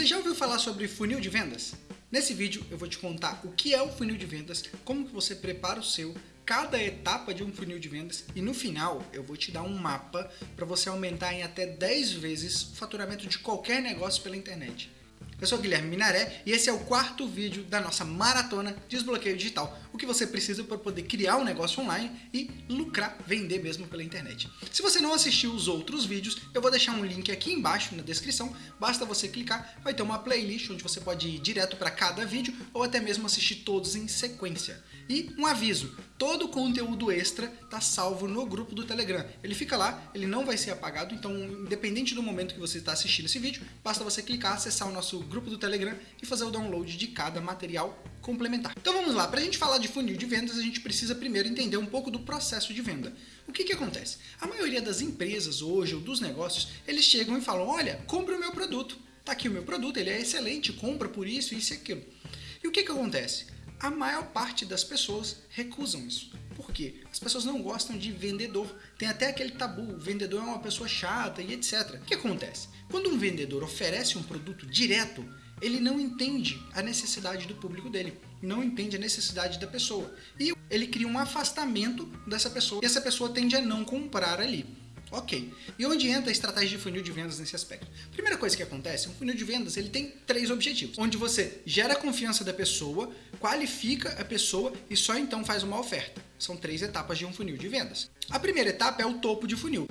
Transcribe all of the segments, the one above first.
Você já ouviu falar sobre funil de vendas? Nesse vídeo eu vou te contar o que é o funil de vendas, como que você prepara o seu, cada etapa de um funil de vendas e no final eu vou te dar um mapa para você aumentar em até 10 vezes o faturamento de qualquer negócio pela internet. Eu sou Guilherme Minaré e esse é o quarto vídeo da nossa maratona Desbloqueio Digital, o que você precisa para poder criar um negócio online e lucrar, vender mesmo pela internet. Se você não assistiu os outros vídeos, eu vou deixar um link aqui embaixo na descrição, basta você clicar, vai ter uma playlist onde você pode ir direto para cada vídeo ou até mesmo assistir todos em sequência. E um aviso, todo o conteúdo extra está salvo no grupo do Telegram. Ele fica lá, ele não vai ser apagado, então independente do momento que você está assistindo esse vídeo, basta você clicar, acessar o nosso grupo do Telegram e fazer o download de cada material complementar. Então vamos lá, para a gente falar de funil de vendas, a gente precisa primeiro entender um pouco do processo de venda. O que, que acontece? A maioria das empresas hoje, ou dos negócios, eles chegam e falam, olha, compre o meu produto. Tá aqui o meu produto, ele é excelente, compra por isso, isso e aquilo. E o que, que acontece? A maior parte das pessoas recusam isso. Por quê? As pessoas não gostam de vendedor. Tem até aquele tabu, vendedor é uma pessoa chata e etc. O que acontece? Quando um vendedor oferece um produto direto, ele não entende a necessidade do público dele, não entende a necessidade da pessoa. E ele cria um afastamento dessa pessoa, e essa pessoa tende a não comprar ali. Ok. E onde entra a estratégia de funil de vendas nesse aspecto? Primeira coisa que acontece, um funil de vendas ele tem três objetivos, onde você gera a confiança da pessoa, qualifica a pessoa e só então faz uma oferta. São três etapas de um funil de vendas. A primeira etapa é o topo de funil.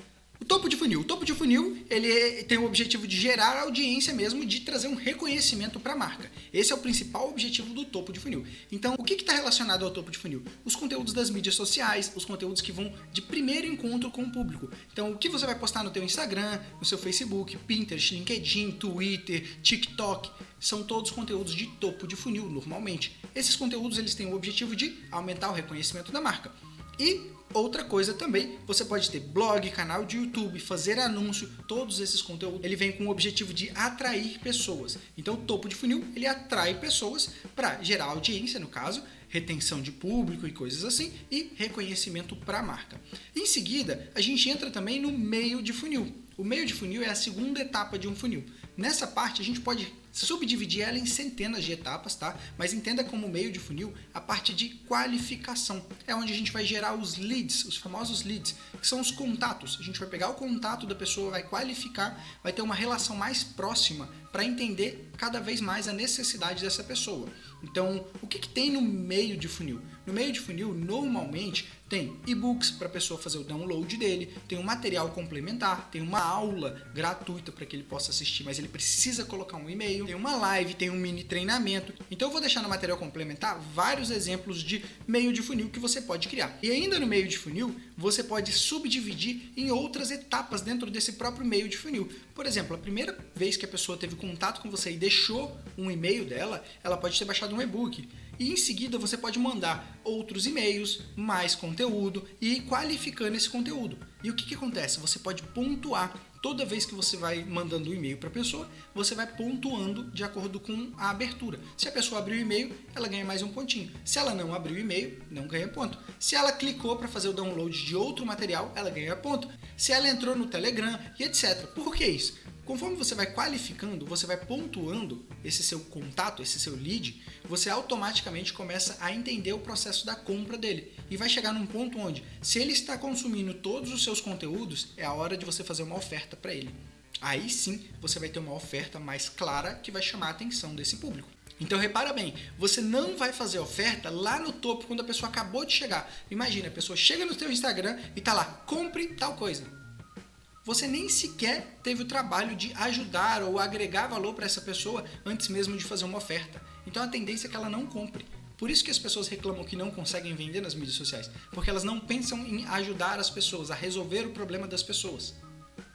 Topo de funil. O topo de funil ele tem o objetivo de gerar audiência mesmo, de trazer um reconhecimento para a marca. Esse é o principal objetivo do topo de funil. Então, o que está relacionado ao topo de funil? Os conteúdos das mídias sociais, os conteúdos que vão de primeiro encontro com o público. Então, o que você vai postar no teu Instagram, no seu Facebook, Pinterest, LinkedIn, Twitter, TikTok, são todos conteúdos de topo de funil, normalmente. Esses conteúdos eles têm o objetivo de aumentar o reconhecimento da marca. E outra coisa também, você pode ter blog, canal de YouTube, fazer anúncio, todos esses conteúdos, ele vem com o objetivo de atrair pessoas. Então o topo de funil, ele atrai pessoas para gerar audiência, no caso, retenção de público e coisas assim, e reconhecimento para a marca. Em seguida, a gente entra também no meio de funil. O meio de funil é a segunda etapa de um funil. Nessa parte, a gente pode subdividir ela em centenas de etapas, tá? Mas entenda como meio de funil a parte de qualificação. É onde a gente vai gerar os leads, os famosos leads, que são os contatos. A gente vai pegar o contato da pessoa, vai qualificar, vai ter uma relação mais próxima para entender cada vez mais a necessidade dessa pessoa. Então, o que, que tem no meio de funil? No meio de funil, normalmente, tem e-books para a pessoa fazer o download dele, tem um material complementar, tem uma aula gratuita para que ele possa assistir, mas ele precisa colocar um e-mail, tem uma live, tem um mini treinamento. Então eu vou deixar no material complementar vários exemplos de meio de funil que você pode criar. E ainda no meio de funil, você pode subdividir em outras etapas dentro desse próprio meio de funil. Por exemplo, a primeira vez que a pessoa teve contato com você e deixou um e-mail dela, ela pode ter baixado um e-book. E em seguida você pode mandar outros e-mails, mais conteúdo e qualificando esse conteúdo. E o que, que acontece? Você pode pontuar toda vez que você vai mandando um e-mail para a pessoa, você vai pontuando de acordo com a abertura. Se a pessoa abriu o e-mail, ela ganha mais um pontinho. Se ela não abriu o e-mail, não ganha ponto. Se ela clicou para fazer o download de outro material, ela ganha ponto. Se ela entrou no Telegram e etc. Por que isso? Conforme você vai qualificando, você vai pontuando esse seu contato, esse seu lead, você automaticamente começa a entender o processo da compra dele. E vai chegar num ponto onde, se ele está consumindo todos os seus conteúdos, é a hora de você fazer uma oferta para ele. Aí sim você vai ter uma oferta mais clara que vai chamar a atenção desse público. Então repara bem, você não vai fazer oferta lá no topo quando a pessoa acabou de chegar. Imagina, a pessoa chega no seu Instagram e tá lá, compre tal coisa você nem sequer teve o trabalho de ajudar ou agregar valor para essa pessoa antes mesmo de fazer uma oferta. Então a tendência é que ela não compre. Por isso que as pessoas reclamam que não conseguem vender nas mídias sociais, porque elas não pensam em ajudar as pessoas, a resolver o problema das pessoas.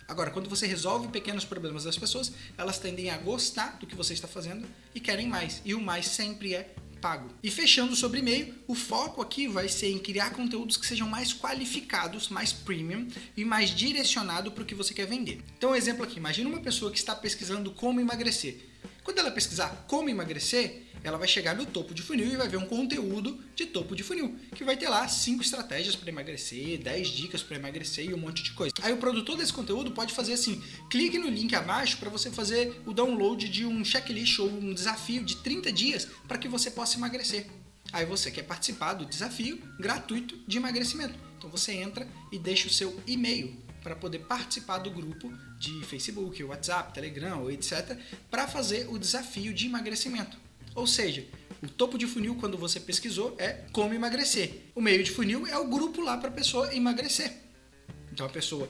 Agora, quando você resolve pequenos problemas das pessoas, elas tendem a gostar do que você está fazendo e querem mais. E o mais sempre é pago. E fechando sobre e-mail, o foco aqui vai ser em criar conteúdos que sejam mais qualificados, mais premium e mais direcionado para o que você quer vender. Então, um exemplo aqui, imagina uma pessoa que está pesquisando como emagrecer. Quando ela pesquisar como emagrecer, ela vai chegar no topo de funil e vai ver um conteúdo de topo de funil, que vai ter lá 5 estratégias para emagrecer, 10 dicas para emagrecer e um monte de coisa. Aí o produtor desse conteúdo pode fazer assim, clique no link abaixo para você fazer o download de um checklist ou um desafio de 30 dias para que você possa emagrecer. Aí você quer participar do desafio gratuito de emagrecimento. Então você entra e deixa o seu e-mail para poder participar do grupo de Facebook, WhatsApp, Telegram etc. para fazer o desafio de emagrecimento. Ou seja, o topo de funil, quando você pesquisou, é como emagrecer. O meio de funil é o grupo lá para a pessoa emagrecer. Então a pessoa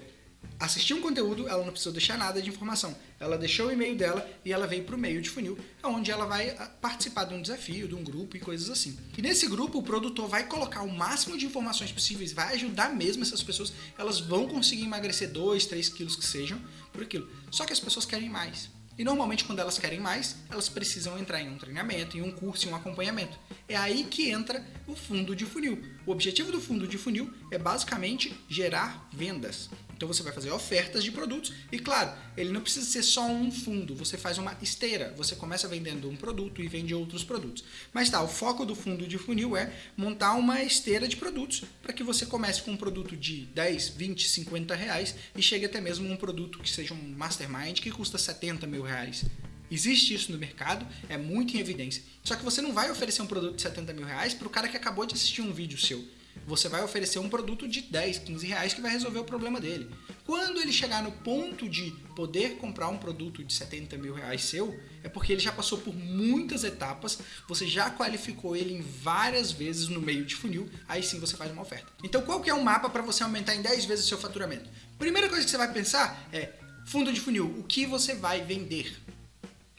assistiu um conteúdo, ela não precisou deixar nada de informação. Ela deixou o e-mail dela e ela veio para o meio de funil, onde ela vai ah, participar de um desafio, de um grupo e coisas assim. E nesse grupo, o produtor vai colocar o máximo de informações possíveis, vai ajudar mesmo essas pessoas, elas vão conseguir emagrecer 2, 3 quilos que sejam por aquilo. Só que as pessoas querem mais. E normalmente quando elas querem mais, elas precisam entrar em um treinamento, em um curso, em um acompanhamento. É aí que entra o fundo de funil. O objetivo do fundo de funil é basicamente gerar vendas. Então você vai fazer ofertas de produtos e claro, ele não precisa ser só um fundo, você faz uma esteira, você começa vendendo um produto e vende outros produtos. Mas tá, o foco do fundo de funil é montar uma esteira de produtos para que você comece com um produto de 10, 20, 50 reais e chegue até mesmo um produto que seja um mastermind que custa 70 mil reais. Existe isso no mercado, é muito em evidência. Só que você não vai oferecer um produto de 70 mil reais para o cara que acabou de assistir um vídeo seu você vai oferecer um produto de 10, 15 reais que vai resolver o problema dele. Quando ele chegar no ponto de poder comprar um produto de 70 mil reais seu, é porque ele já passou por muitas etapas, você já qualificou ele em várias vezes no meio de funil, aí sim você faz uma oferta. Então qual que é o mapa para você aumentar em 10 vezes o seu faturamento? Primeira coisa que você vai pensar é, fundo de funil, o que você vai vender?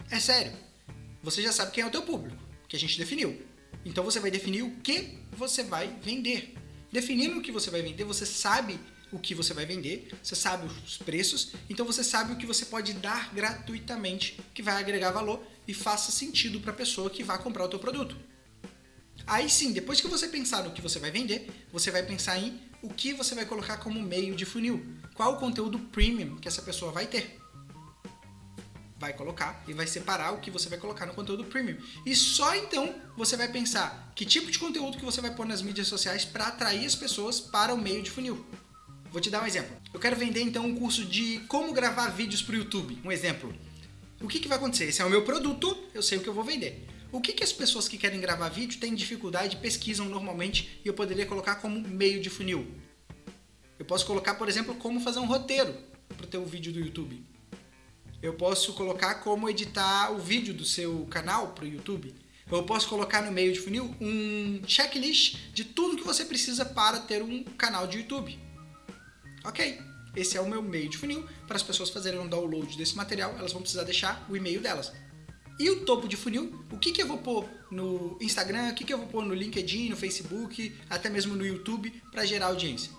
É sério, você já sabe quem é o teu público, que a gente definiu. Então você vai definir o que você vai vender. Definindo o que você vai vender, você sabe o que você vai vender, você sabe os preços, então você sabe o que você pode dar gratuitamente, que vai agregar valor e faça sentido para a pessoa que vai comprar o teu produto. Aí sim, depois que você pensar no que você vai vender, você vai pensar em o que você vai colocar como meio de funil. Qual o conteúdo premium que essa pessoa vai ter vai colocar e vai separar o que você vai colocar no conteúdo premium. E só então você vai pensar que tipo de conteúdo que você vai pôr nas mídias sociais para atrair as pessoas para o meio de funil. Vou te dar um exemplo. Eu quero vender então um curso de como gravar vídeos para o YouTube. Um exemplo. O que, que vai acontecer? Esse é o meu produto, eu sei o que eu vou vender. O que, que as pessoas que querem gravar vídeo têm dificuldade, pesquisam normalmente e eu poderia colocar como meio de funil? Eu posso colocar, por exemplo, como fazer um roteiro para o teu vídeo do YouTube eu posso colocar como editar o vídeo do seu canal para o YouTube. Eu posso colocar no meio de funil um checklist de tudo que você precisa para ter um canal de YouTube. Ok, esse é o meu meio de funil. Para as pessoas fazerem um download desse material, elas vão precisar deixar o e-mail delas. E o topo de funil, o que, que eu vou pôr no Instagram, o que, que eu vou pôr no LinkedIn, no Facebook, até mesmo no YouTube para gerar audiência?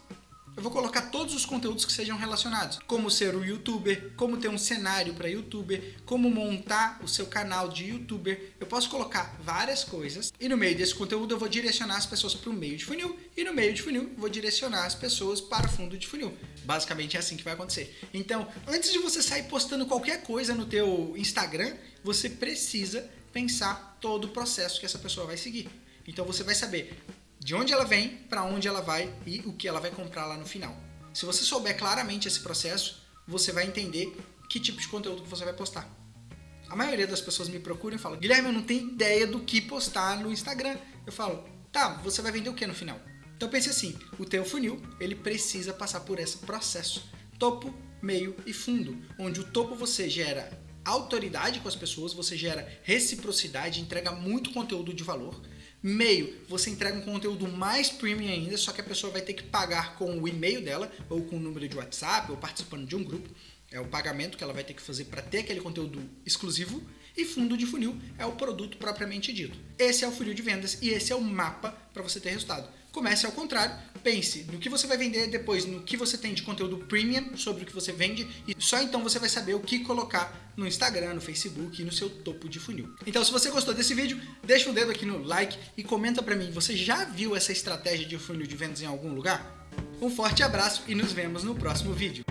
Eu vou colocar todos os conteúdos que sejam relacionados. Como ser um youtuber, como ter um cenário para youtuber, como montar o seu canal de youtuber. Eu posso colocar várias coisas e no meio desse conteúdo eu vou direcionar as pessoas para o meio de funil e no meio de funil vou direcionar as pessoas para o fundo de funil. Basicamente é assim que vai acontecer. Então, antes de você sair postando qualquer coisa no teu Instagram, você precisa pensar todo o processo que essa pessoa vai seguir. Então você vai saber de onde ela vem, para onde ela vai e o que ela vai comprar lá no final. Se você souber claramente esse processo, você vai entender que tipo de conteúdo que você vai postar. A maioria das pessoas me procuram e falam, Guilherme, eu não tenho ideia do que postar no Instagram. Eu falo, tá, você vai vender o que no final? Então pense assim, o teu funil, ele precisa passar por esse processo. Topo, meio e fundo, onde o topo você gera autoridade com as pessoas, você gera reciprocidade, entrega muito conteúdo de valor. Meio, você entrega um conteúdo mais premium ainda, só que a pessoa vai ter que pagar com o e-mail dela, ou com o número de WhatsApp, ou participando de um grupo. É o pagamento que ela vai ter que fazer para ter aquele conteúdo exclusivo. E fundo de funil é o produto propriamente dito. Esse é o funil de vendas e esse é o mapa para você ter resultado. Comece ao contrário, pense no que você vai vender, depois no que você tem de conteúdo premium sobre o que você vende e só então você vai saber o que colocar no Instagram, no Facebook e no seu topo de funil. Então se você gostou desse vídeo, deixa o dedo aqui no like e comenta para mim, você já viu essa estratégia de funil de vendas em algum lugar? Um forte abraço e nos vemos no próximo vídeo.